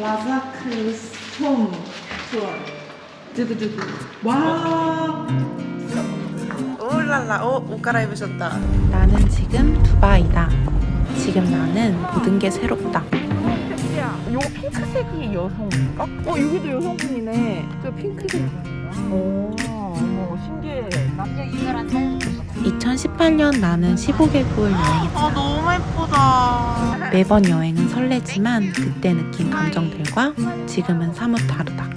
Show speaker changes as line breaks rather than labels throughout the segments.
라자크 스톰 투어. 두구두구. 와.
오랄라 오, 옷 갈아입으셨다
나는 지금 두바이다. 지금 나는 모든 게 새롭다.
요 핑크색이 여성인가? 어 여기도 여성분이네 저 핑크색 오 어머 신기해 남자 유별한
2018년 나는 15개국을 여행했다.
아 너무 예쁘다
매번 여행은 설레지만 그때 느낀 감정들과 지금은 사뭇 다르다.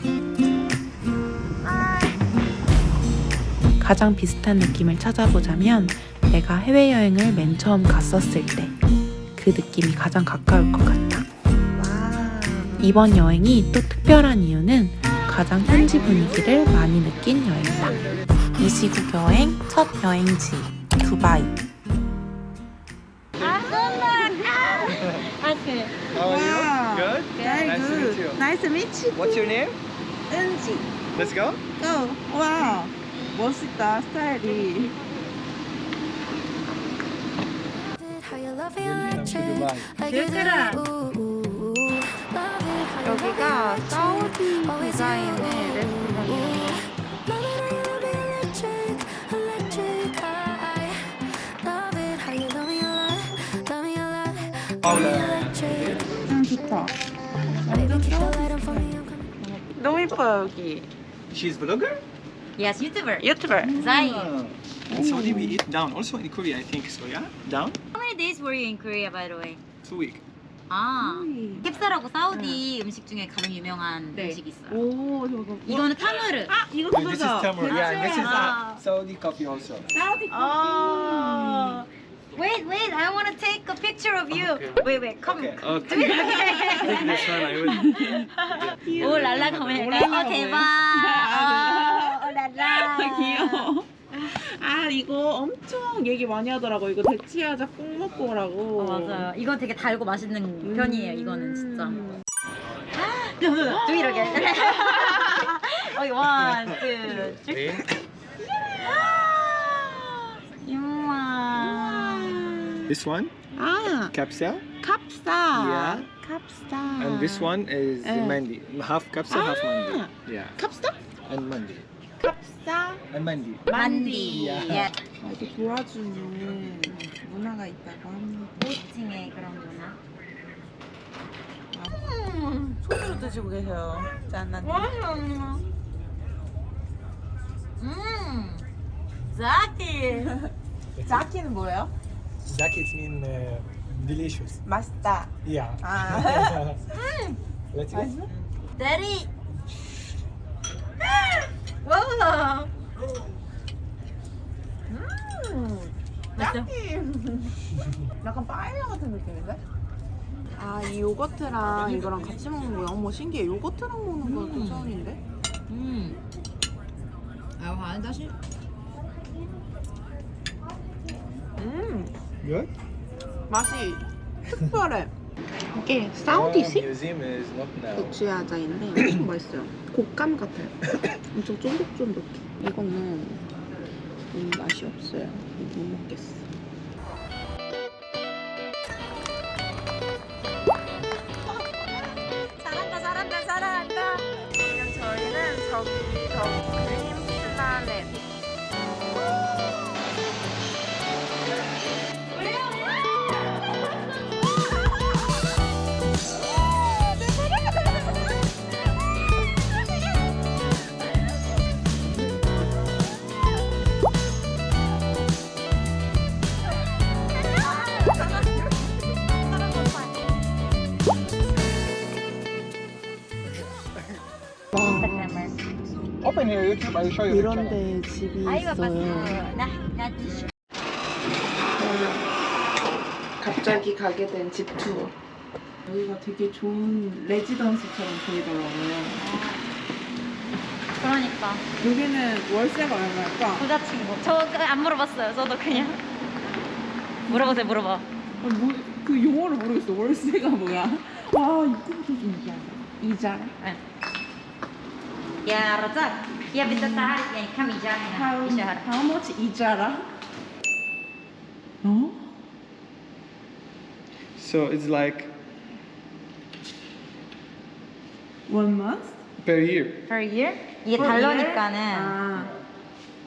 가장 비슷한 느낌을 찾아보자면 내가 해외여행을 맨 처음 갔었을 때 그 느낌이 가장 가까울 것 같다.
와
이번 여행이 또 특별한 이유는 가장 현지 분위기를 많이 느낀 여행이다. 이 시국 여행 첫 여행지 두바이.
How are you? Good?
Very
nice to meet
good.
you.
Nice to meet you.
What's your name?
은지.
Let's go.
고. 와. 멋있다 스타일이. 얘들아.
여기가
electric,
사우디
always
디자인의
you.
레스토랑이에요
Love it, how you love me electric, electric. I love it, how you love me a lot, love me a lot, love me electric.
음 좋다.
Baby, keep the light on for me, I'm coming.
너무 예뻐요 여기
She's vlogger?
Yes, YouTuber.
유튜버
Zai.
Ah. In Saudi we eat down. Also in Korea I think so, yeah? Down?
How many days were you in Korea, by the way?
Two week.
아,
음.
캡사라고 사우디 음 식 중에 가장 유명한
네.
음식이 있어요.
오 저거.
이거는 타무르.
아 이거
And this is
그거죠.
tamar. Yeah, this is
Ah.
uh, Saudi coffee also.
사우디
Oh. Wait, wait, I want to take a picture of you.
Okay.
Wait, wait, come.
Okay.
Do it again.
this one I will.
오 랄라 가면 어 대박. 어, 오 랄라.
귀여워. 아 이거 엄청 얘기 많이 하더라고. 이거 대치하자 꼭 먹고 오라고.
어, 맞아요. 이거 되게 달고 맛있는
음.
편이에요. 이거는 진짜. It again. 오케이, one, two, three. 우와.
This one,
아
kapsa. Yeah.
kapsa.
And this one is
Eh.
mandi. Half kapsa, half mandi.
Ah.
Yeah.
kapsa?
And mandi. Mandi.
만디. 예.
아, 이렇게 도와주는 문화가 있다고 합니다.
호칭의 그런 문화.
손으로 드시고 계세요 짠난
음. 자키.
자키는 뭐예요?
Jackets mean uh, delicious.
맛있다
Yeah.
아
Let's go.
대리. 와.
음, 약간 빠에야 같은 느낌인데? 아 이 요거트랑 이거랑 같이 먹는 거야 어머 신기해 요거트랑 먹는 거또 처음인데?
음.
음
Good?
맛이 특별해
이게 사우디식. 대추야자인데 엄청 맛있어요. 곶감 같아요. 엄청 쫀득쫀득해. 이거는 음, 맛이 없어요. 못 먹겠어.
잘한다 잘한다 잘한다 지금 저희는 저기 저 그림
Open your YouTube, I'll show you the channel.
이런 데 집이. 있어요.
나, 나
갑자기 가게 된 집 투어. 여기가 되게 좋은 레지던스처럼 보이더라고요.
그러니까
여기는 월세가 얼마일까?
부자친구. 저 안 물어봤어요. 저도 그냥 물어보세요. 물어봐.
아, 뭐, 그 용어를 모르겠어. 월세가 뭐야? 와, 이것도 좀 이자라. 이자라?
يا رزاق يا بدك تعرف يعني كم ايجار هنا
How,
في شهر
how much 이자라? 어?
So it's like
One month?
Per year.
per year? 이게
For year?
달러니까는
아,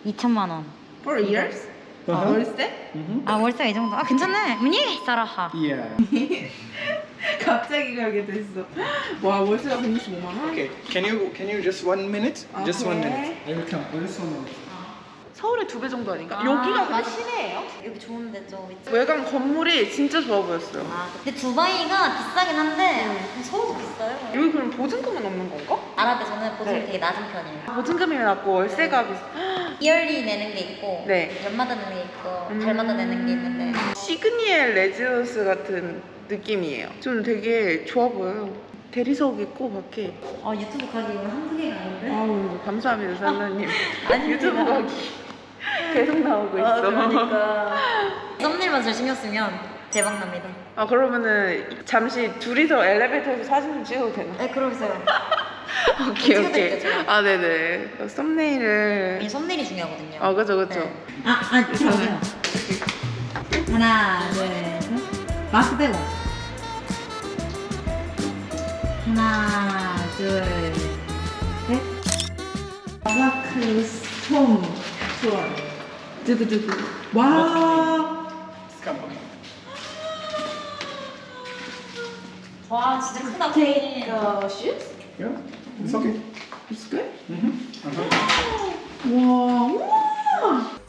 2천만 원.
for years? 아,
Uh-huh.
월세?
아 월세가 이 정도? 아 괜찮네. 문이 사라하.
Yeah.
갑자기 가게 됐어. 와, 월세가 165만 원?
Okay. Can you can you just one minute? Just one
Okay.
minute. I will come. Just one minute.
서울의 두 배 정도 아닌가?
아,
여기가
맞아.
시내예요?
여기 좋은데 좀.
외관 건물이 진짜 좋아 보였어요.
아 근데 두바이가 비싸긴 한데 서울도 비싸요.
여기 그럼 보증금은 없는 건가?
아랍에서는 보증이
네.
되게 낮은 편이에요.
보증금이 낮고 월세가 비싸.
yearly 내는 게 있고
네.
연마다 내는 게 있고
음.
달마다 내는 게 있는데
시그니엘 레지던스 같은 느낌이에요. 좀 되게 좋아 보여요. 대리석 있고 밖에.
아 유튜브 가기 오늘 한두 개가 아닌데?
아우 감사합니다 살라님.
아닙니다.
유튜브 가기 계속 나오고 있어.
아, 그러니까 썸네일만 잘 신경 쓰면 대박 납니다.
아 그러면은 잠시 둘이서 엘리베이터에서 사진 좀 찍어도 되나?
네 그러세요.
오케이 오케이.
찍어드릴게요, 제가.
아 네네. 썸네일을.
이 썸네일이 중요하거든요.
아 그죠 그죠.
네. 아, 아, 들어오세요. 하나, 둘, 셋. 마스크 빼고. 하나, 둘, 셋.
마크 스톰 좋아. 두구두구. 와.
On.
와, 진짜 크다, 페인.
어 shoes?
Yeah. It's okay.
It's good?
Mm-hmm. Uh-huh.
와. 우와.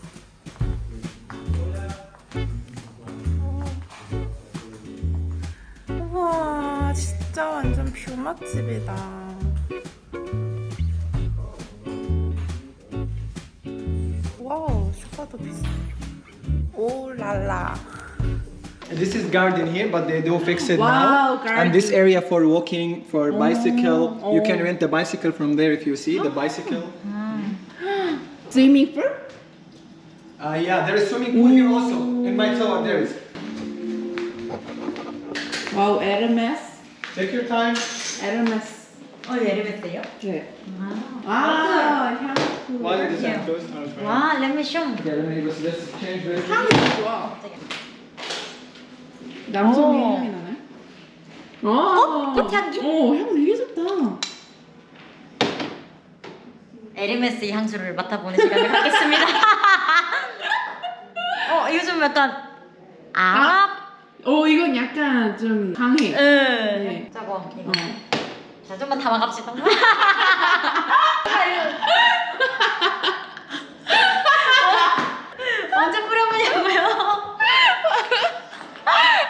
우와 진짜 완전 뷰 맛집이다. 와우 소파도 비싸. 오랄라.
This is garden here, but they do fix it
Wow,
now. And this area for walking, for bicycle. You can
oh.
rent the bicycle from there if you see the bicycle.
Swimming pool?
Uh, yeah, there is swimming pool here also. In my tower there is.
와우 에르메스.
Take your time.
에르메스.
어, 에르메스요?
네. 아 향수.
While it is closed, I'll try.
와, 레미숑.
Okay, let me just let's change very
향이 좋아. 남성의
어.
향이 나네. 어?
꽃향기?
어, 향 되게 좋다.
에르메스 향수를 맡아보는 시간을 갖겠습니다. 어, 이거 좀 약간 아랍?
어, 이건 약간 좀 강해.
응.
네.
저거 이거.
어.
자, 좀만 담아갑시다. 언제 뿌려보냐고요?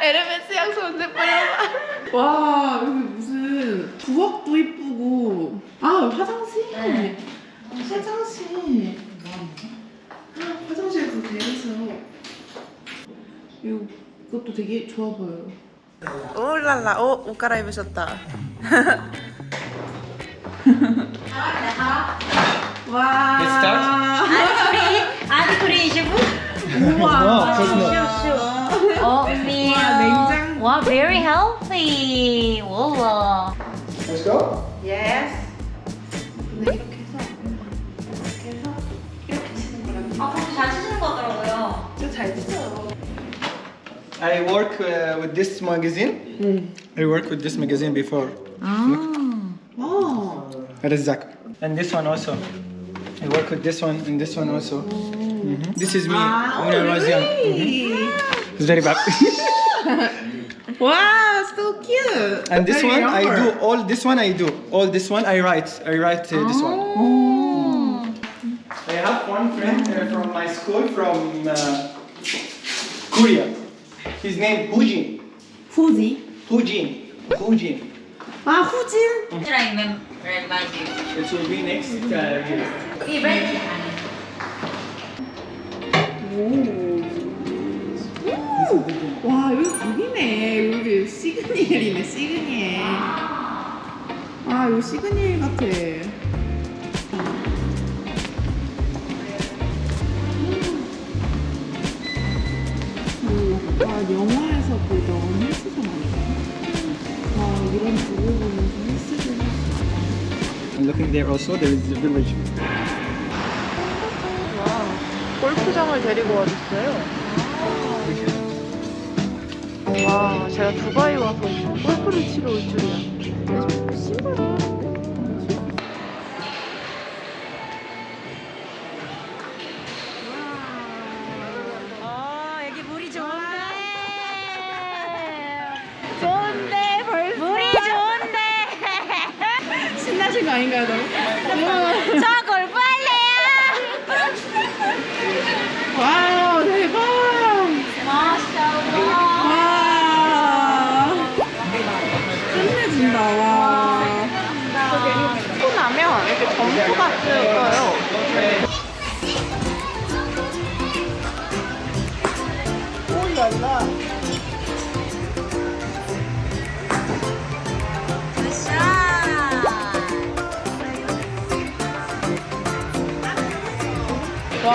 에르메스 향수 언제 뿌려봐. 와, 여기 무슨 부엌도 이쁘고. 아, 화장실.
네.
화장실. 화장실도 대리석. 이거 이것도 되게 좋아 보여요. 오랄라, 오, 옷 갈아입으셨다. 와.
Let's start.
아디크리, 아디크리 셰프?
우와.
어, meal.
와,
very healthy. 와.
Let's go.
Yes.
I work uh, with this magazine.
Mm.
I work with this magazine before.
Ah.
Oh.
Oh. Rezak. And this one also. I work with this one and this one also. Mm -hmm. This is me when I was young.
Mm -hmm.
It's very bad. Ah.
wow, so cute.
And this
very
one. I do all this one I do. All this one I write. I write uh, this one. Oh. I have one friend uh, from my school from uh, Korea. His name Hujin.
후지.
Hujin. Hujin.
아, 후진.
Should I remember remind you?
It will be next uh, year.
Ready?
오. 와, 여기 여기네. 여기 시그니엘이네, 시그니엘. 아, 이거 시그니엘 같아.
Looking there also there is the village.
골프장을 데리고 와줬어요. 와, 제가 두바이 와서 골프를 치러 올 줄이야. 신발
하신 거 아닌가요, 너?
저골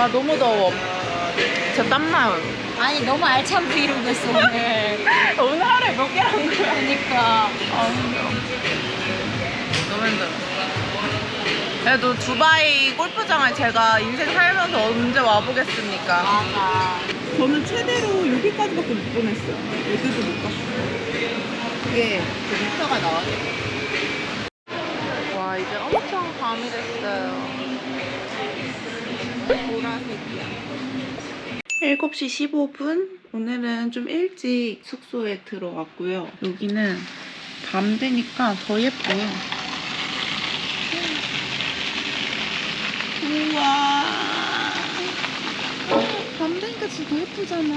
와
너무 더워. 진짜 땀나요.
아니 너무 알찬 브이로그 했어 오늘.
오늘 하루에 몇개한 거야?
그러니까.
아 힘들어. 너무 힘들어. 그래도 두바이 골프장을 제가 인생 살면서 언제 와보겠습니까?
맞아.
저는 최대로 여기까지밖에 못 보냈어요. 여기도 못 갔어요.
이게 그 미터가 나와요. 와 이제 엄청 밤이 됐어요. 보라색이야.
7시 15분. 오늘은 좀 일찍 숙소에 들어왔고요. 여기는 밤 되니까 더 예뻐요. 우와. 밤 되니까 진짜 더 예쁘잖아.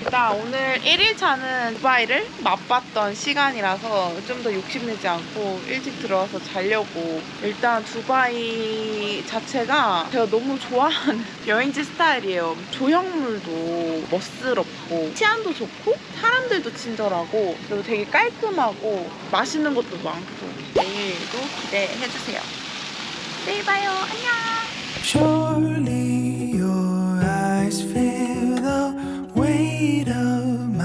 일단 오늘 1일차는 두바이를 맛봤던 시간이라서 좀 더 욕심내지 않고 일찍 들어와서 자려고. 일단 두바이 자체가 제가 너무 좋아하는 여행지 스타일이에요. 조형물도 멋스럽고 치안도 좋고 사람들도 친절하고 그리고 되게 깔끔하고 맛있는 것도 많고. 내일도 기대해주세요. 내일 봐요. 안녕
freedom.